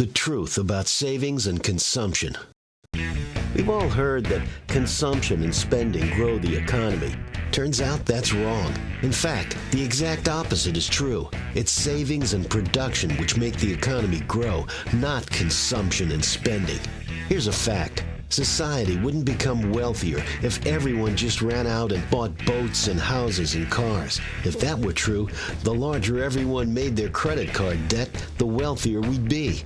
The truth about savings and consumption. We've all heard that consumption and spending grow the economy. Turns out that's wrong. In fact, the exact opposite is true. It's savings and production which make the economy grow, not consumption and spending. Here's a fact. Society wouldn't become wealthier if everyone just ran out and bought boats and houses and cars. If that were true, the larger everyone made their credit card debt, the wealthier we'd be.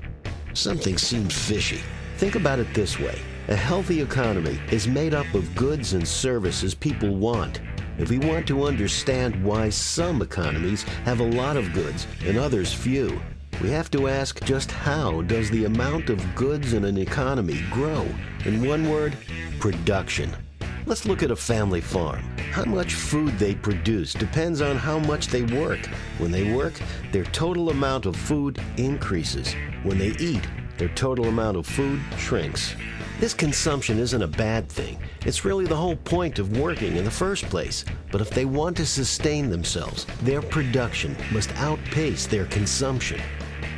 Something seemed fishy. Think about it this way. A healthy economy is made up of goods and services people want. If we want to understand why some economies have a lot of goods and others few, we have to ask just how does the amount of goods in an economy grow? In one word, production. Let's look at a family farm. How much food they produce depends on how much they work. When they work, their total amount of food increases. When they eat, their total amount of food shrinks. This consumption isn't a bad thing. It's really the whole point of working in the first place. But if they want to sustain themselves, their production must outpace their consumption.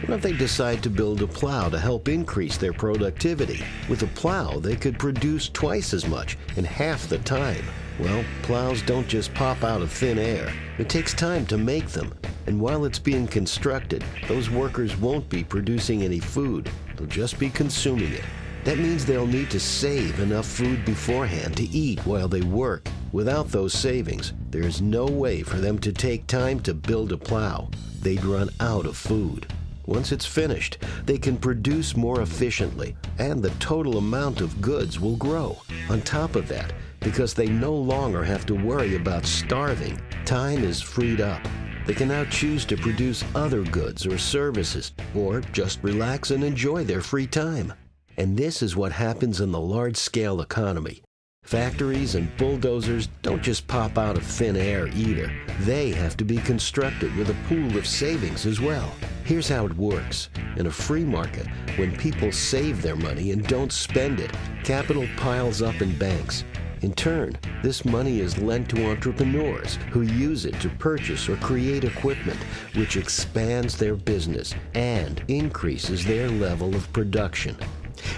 What if they decide to build a plow to help increase their productivity? With a plow, they could produce twice as much in half the time. Well, plows don't just pop out of thin air. It takes time to make them. And while it's being constructed, those workers won't be producing any food. They'll just be consuming it. That means they'll need to save enough food beforehand to eat while they work. Without those savings, there is no way for them to take time to build a plow. They'd run out of food. Once it's finished, they can produce more efficiently, and the total amount of goods will grow. On top of that, because they no longer have to worry about starving, time is freed up. They can now choose to produce other goods or services, or just relax and enjoy their free time. And this is what happens in the large-scale economy. Factories and bulldozers don't just pop out of thin air either. They have to be constructed with a pool of savings as well. Here's how it works. In a free market, when people save their money and don't spend it, capital piles up in banks. In turn, this money is lent to entrepreneurs who use it to purchase or create equipment, which expands their business and increases their level of production.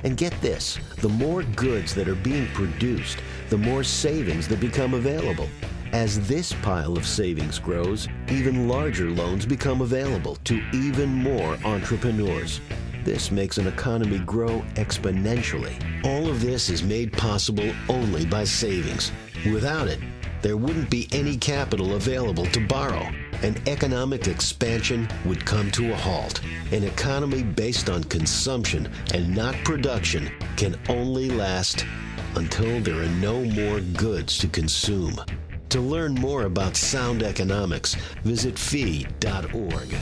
And get this, the more goods that are being produced, the more savings that become available. As this pile of savings grows, even larger loans become available to even more entrepreneurs. This makes an economy grow exponentially. All of this is made possible only by savings. Without it, there wouldn't be any capital available to borrow and economic expansion would come to a halt. An economy based on consumption and not production can only last until there are no more goods to consume. To learn more about sound economics, visit fee.org.